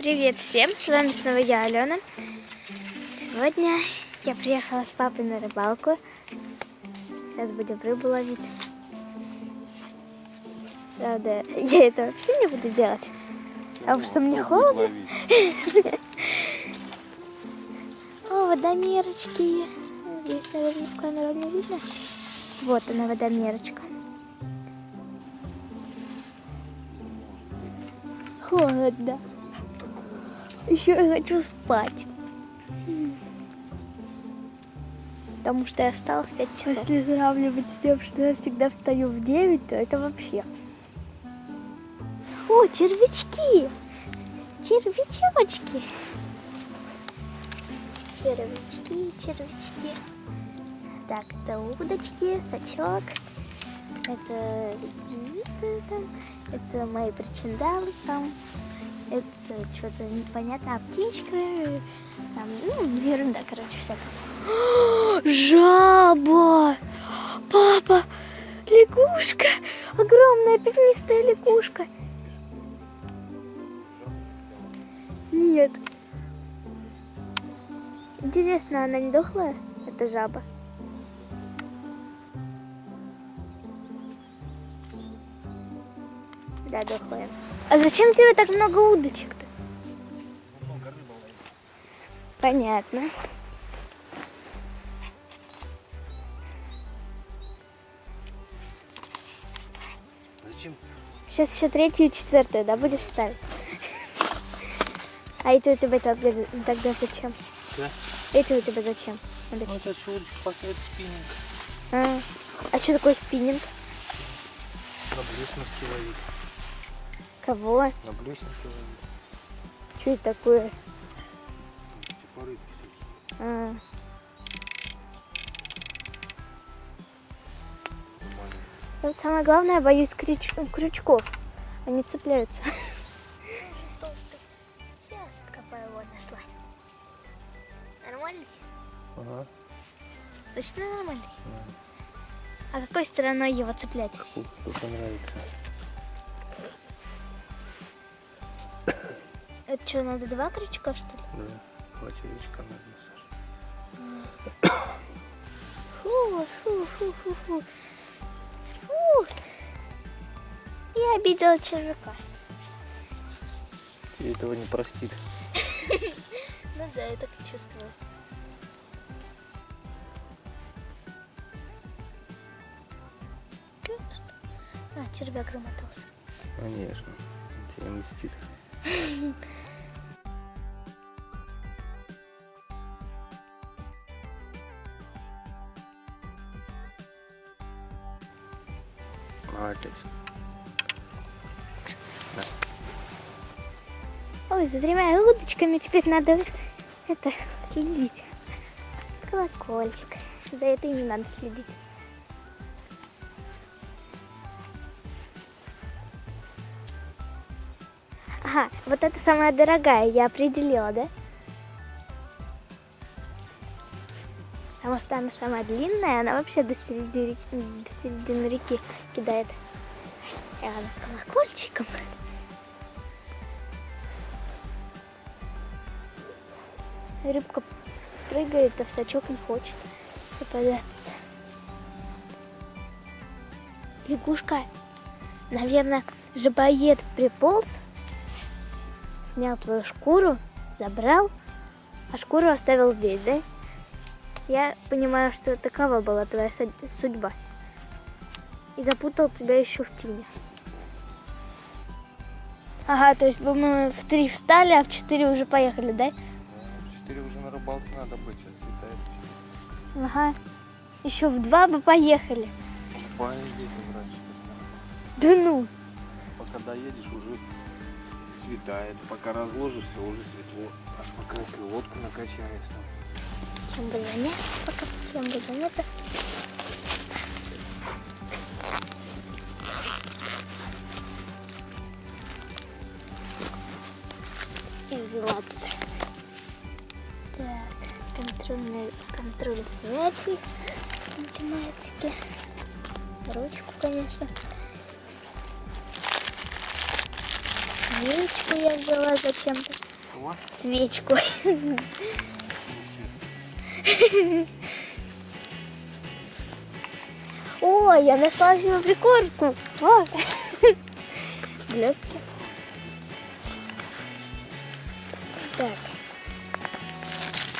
Привет всем, с вами снова я, Алена. Сегодня я приехала с папой на рыбалку. Сейчас будем рыбу ловить. Правда, я это вообще не буду делать, потому что мне холодно. О, водомерочки. Здесь, наверное, в камеру не видно. Вот она, водомерочка. Холодно. Я хочу спать. Потому что я встала в 5 часов. Если сравнивать с тем, что я всегда встаю в 9, то это вообще. О, червячки! Червячочки! Червячки, червячки. Так, это удочки, сачок. Это, это, там, это мои причиндалы там. Это что-то непонятно, аптечка. Там, ну, ерунда, короче, всякая. Жаба! Папа! Лягушка! Огромная пятнистая лягушка. Нет. Интересно, она не дохлая? Это жаба. Да, дохлая. А зачем тебе так много удочек-то? Понятно. Зачем? Сейчас еще третью и четвертую, да, будешь ставить? А эти у тебя тогда, зачем? Да. Эти у тебя зачем? Ну, сейчас еще удочку поставить спиннинг. А, а что такое спиннинг? Блесновке ловить. Кого? На блесновке ловить. Что это такое? Типа рыбки. А, вот самое главное, я боюсь крюч- крючков. Они цепляются. Толстый. Сейчас какая вот нашла. Нормальный? Ага. Точно нормальный? А какой стороной его цеплять? Ух, Кто-то Это что, надо два крючка, что ли? Да. Два червячка надо, Саша. Фу, фу, фу, фу, фу. Фу. Я обидела червяка. Тебе этого не простит. Ну да, я так и чувствую. А, червяк замотался. Конечно. Тебе мстит. Молодец. Ой, за тремя удочками теперь надо это следить. Колокольчик. За этой не надо следить. Ага, вот это самая дорогая, я определила, да? Потому что она самая длинная, она вообще до середины, до середины реки кидает. И она с колокольчиком. Рыбка прыгает, а в не хочет попадаться. Лягушка, наверное, жабоед приполз, снял твою шкуру, забрал, а шкуру оставил здесь, да? Я понимаю, что такова была твоя судьба. И запутал тебя еще в тени. Ага, то есть мы в три встали, а в четыре уже поехали, да? В четыре уже на рыбалке надо быть, сейчас светает. Ага. Еще в два бы поехали. Поедете, брать, что Да ну. Пока доедешь, уже светает. Пока разложишься, уже светло. А пока если лодку накачаешь, там, Чем бы заняться, пока чем бы заняться. И взяла тут. Так, контрольный контроль занятий математики. Ручку, конечно. Свечку я взяла зачем-то. Свечку. О, я нашла себе прикормку. Блестки. Так.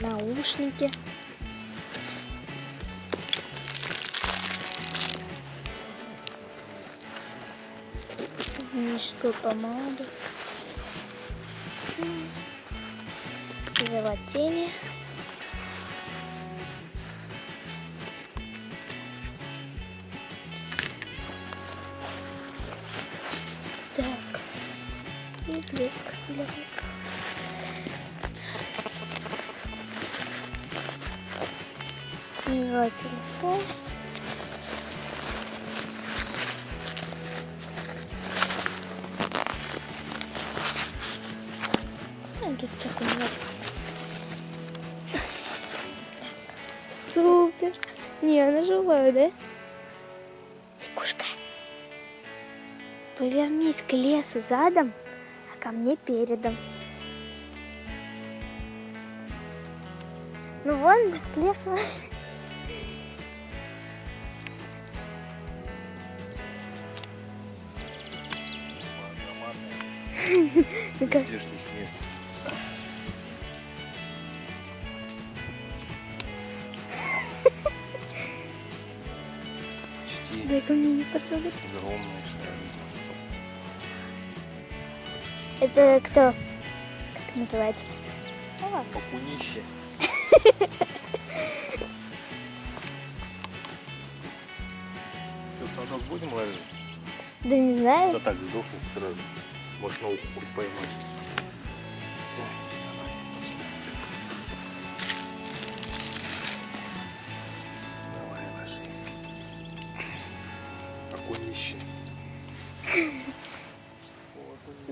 Наушники. Гигиеническую помаду. Тени. Так. И блеск для рук. Взяла телефон. Супер. Не, она живая, да? Лягушка. Повернись к лесу задом, а ко мне передом. Ну вон к лесу. Ну-ка. Здешних мест. Почти Дай ко мне не потрогать. огромный шар. Это кто? Как называется? О, Покунище. Что, в садок будем ложить? да не знаю. Да так, сдохнет сразу. Может, на уху хоть поймать.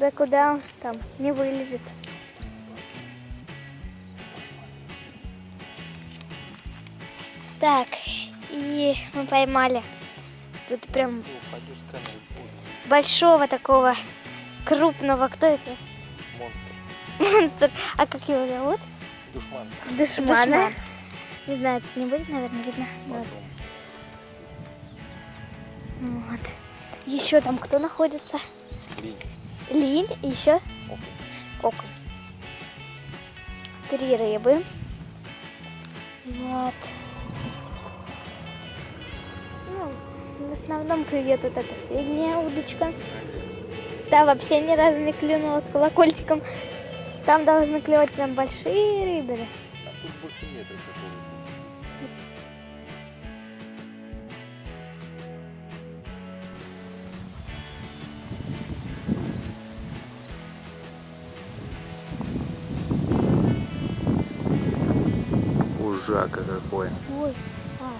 Да куда он там? Не вылезет. Так, и мы поймали тут прям большого такого крупного. Кто это? Монстр. Монстр. А как его зовут? Душман. Душмана. Душман. Не знаю, тут не будет, наверное, видно. Вот. Вот. Еще там кто находится? Линь. Лиль, и еще Окунь. Три рыбы. Вот. Ну, в основном клюет вот эта средняя удочка. Та вообще ни разу не клюнула с колокольчиком. Там должны клевать прям большие рыбы. А тут больше нет такого. Ужака какой. Ой, а,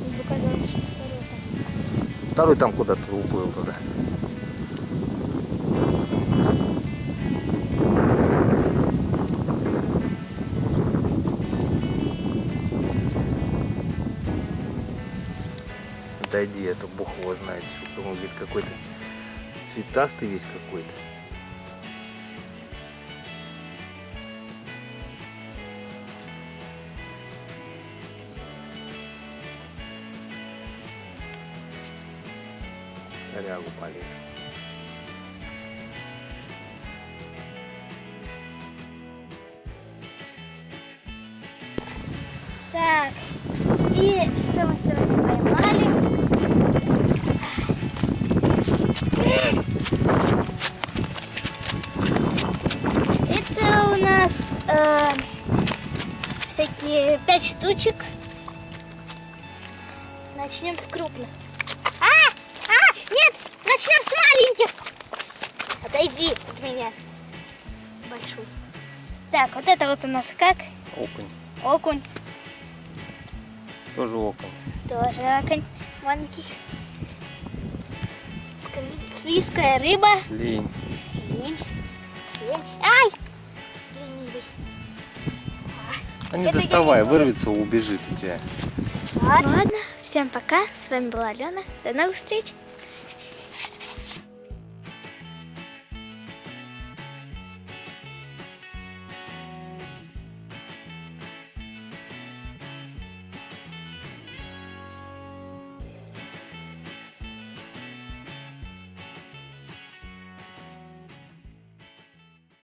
мне показалось, что второй там. Второй там куда-то уплыл туда. Дойди, это бог его знает. что. Он говорит, какой-то цветастый весь какой-то. Корягу полез. Так, и что мы сегодня поймали? Это у нас э, всякие пять штучек. Начнем с крупных. А, а, начнем с маленьких. Отойди от меня. Большой. Так, вот это вот у нас как? Окунь. Окунь. Тоже окунь. Тоже окунь маленький. Скажи, Свиская рыба. Лень. Линь. Линь. Ай! Ленивый. А не Это доставай, вырвется, убежит у тебя. Ладно. Ладно, всем пока. С вами была Алена. До новых встреч.